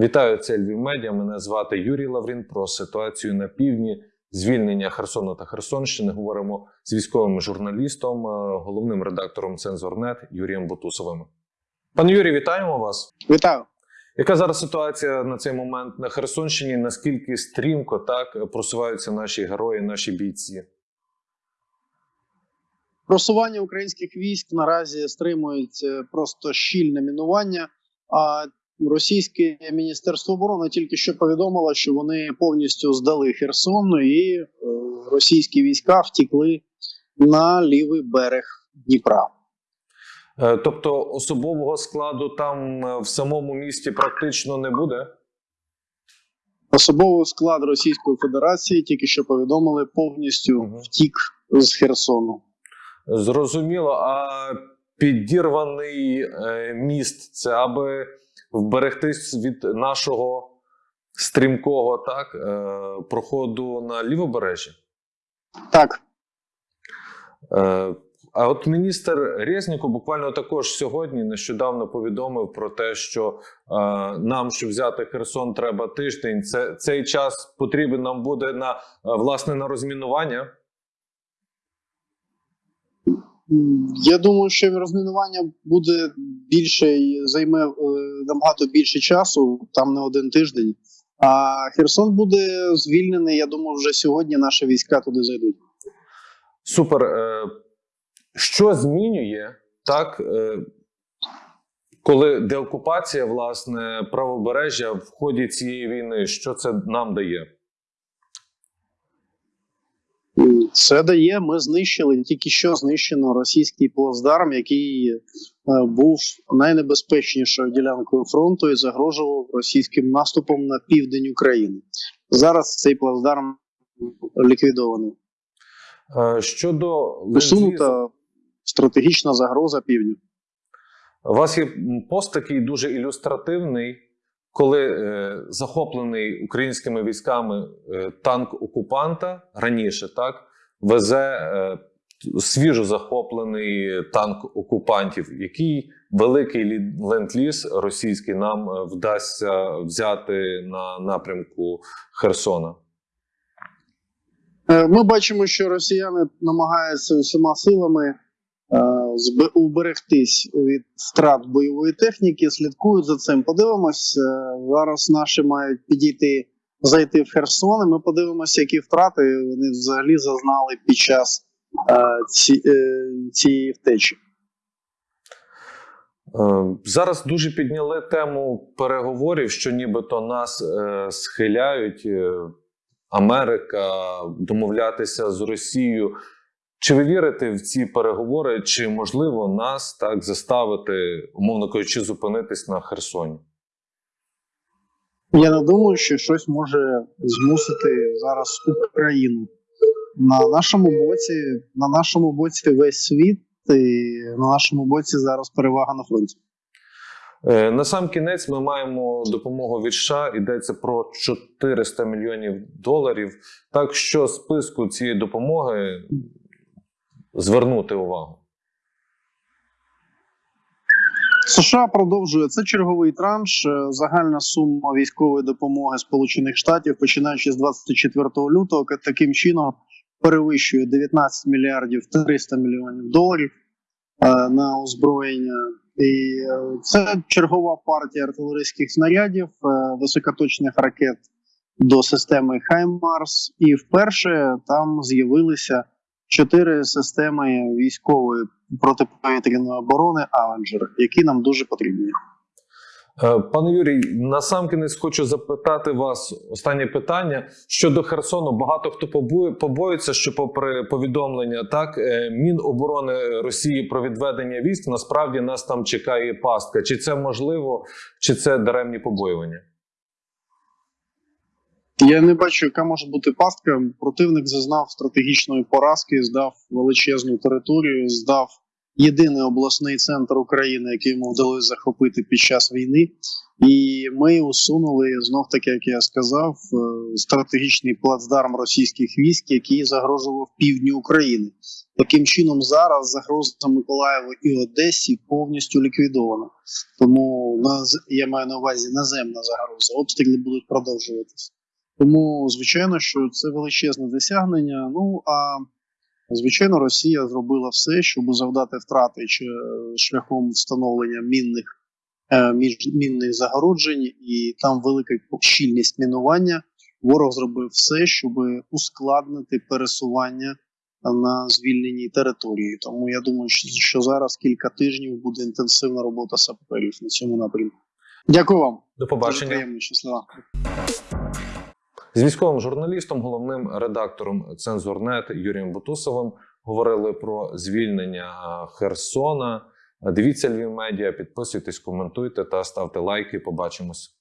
Вітаю, це Львів Медіа. Мене звати Юрій Лаврін. Про ситуацію на півдні, звільнення Херсону та Херсонщини. Говоримо з військовим журналістом, е, головним редактором Цензорнет Юрієм Бутусовим. Пане Юрій, вітаємо вас. Вітаю. Яка зараз ситуація на цей момент на Херсонщині? Наскільки стрімко так просуваються наші герої, наші бійці? Просування українських військ наразі стримують е, просто щільне мінування. А російське міністерство оборони тільки що повідомило, що вони повністю здали Херсон, і е, російські війська втікли на лівий берег Дніпра. Е, Тобто особового складу там е, в самому місті практично не буде. Особовий склад Російської Федерації тільки що повідомили повністю Мгм. втік з Херсону. Зрозуміло, а підірваний міст це аби вберегтись від нашого стрімкого так, е, проходу на лівобережжя. Так, Е, а от міністр Резніко буквально також сьогодні нещодавно повідомив про те, що е, нам, щоб взяти Херсон, треба тиждень. Це цей час потрібен нам буде на е, власне на розмінування. Я думаю, що розмінування буде більше і займе е, набагато більше часу, там не один тиждень. А Херсон буде звільнений. Я думаю, вже сьогодні наші війська туди зайдуть. Супер. Е, Що змінює так, е, коли деокупація, власне, правобережжя в ході цієї війни? Що це нам дає? Це дає. Ми знищили тільки що знищено російський плацдарм, який е, був найнебезпечнішою ділянкою фронту і загрожував російським наступом на південь України. Зараз цей плацдарм ліквідований. Щодо Усунута стратегічна загроза півдню. у вас є пост такий дуже ілюстративний, коли е, захоплений українськими військами е, танк окупанта раніше, так везе е, свіжо захоплений танк окупантів. Який великий лі- ленд-ліз російський нам е, вдасться взяти на напрямку Херсона? Е, Ми бачимо, що росіяни намагаються усіма силами уберегтись від втрат бойової техніки, слідкують за цим. Подивимось. Зараз наші мають підійти, зайти в Херсон. і Ми подивимося, які втрати вони взагалі зазнали під час е, ці, е, цієї втечі. Е, Зараз дуже підняли тему переговорів, що нібито нас схиляють Америка домовлятися з Росією. Чи ви вірите в ці переговори, чи можливо нас так заставити, умовно кажучи, зупинитись на Херсоні? Я не думаю, що щось може змусити зараз Україну. На нашому боці, на нашому боці весь світ, і на нашому боці зараз перевага на фронті. Е, На сам кінець ми маємо допомогу від США. Йдеться про 400 мільйонів доларів. Так що списку цієї допомоги звернути увагу. США продовжує це черговий транш. Е, Загальна сума військової допомоги Сполучених Штатів, починаючи з 24 лютого, таким чином перевищує 19 мільярдів 300 мільйонів доларів е, на озброєння. І е, це чергова партія артилерійських снарядів, високоточних ракет до системи Хаймарс. І вперше там з'явилися чотири системи військової протиповітряної оборони Авенджер, які нам дуже потрібні. Е, Пане Юрій, насамкінець хочу запитати вас останнє питання щодо Херсону. Багато хто побоює- побоюється, що, попри повідомлення, так е, Міноборони Росії про відведення військ, насправді нас там чекає пастка. Чи це можливо, чи це даремні побоювання? Я не бачу, яка може бути пастка. Противник зазнав стратегічної поразки, здав величезну територію, здав єдиний обласний центр України, який йому вдалося захопити під час війни. І ми усунули знов таки, як я сказав, е, стратегічний плацдарм російських військ, який загрожував півдню України. Таким чином, зараз загроза Миколаєву і Одесі повністю ліквідована. Тому на я маю на увазі наземна загроза. Обстріли будуть продовжуватися. Тому, звичайно, що це величезне досягнення. Ну а звичайно, Росія зробила все, щоб завдати втрати чи е, шляхом встановлення мінних е, між мінних загороджень, і там велика щільність мінування. Ворог зробив все, щоб ускладнити пересування на звільненій території. Тому я думаю, що, зараз кілька тижнів буде інтенсивна робота саперів на цьому напрямку. Дякую вам. До Дуже побачення. приємно, щаслива. З військовим журналістом, головним редактором Цензурнет Юрієм Бутусовим говорили про звільнення Херсона. Дивіться Львів медіа, підписуйтесь, коментуйте та ставте лайки. Побачимось.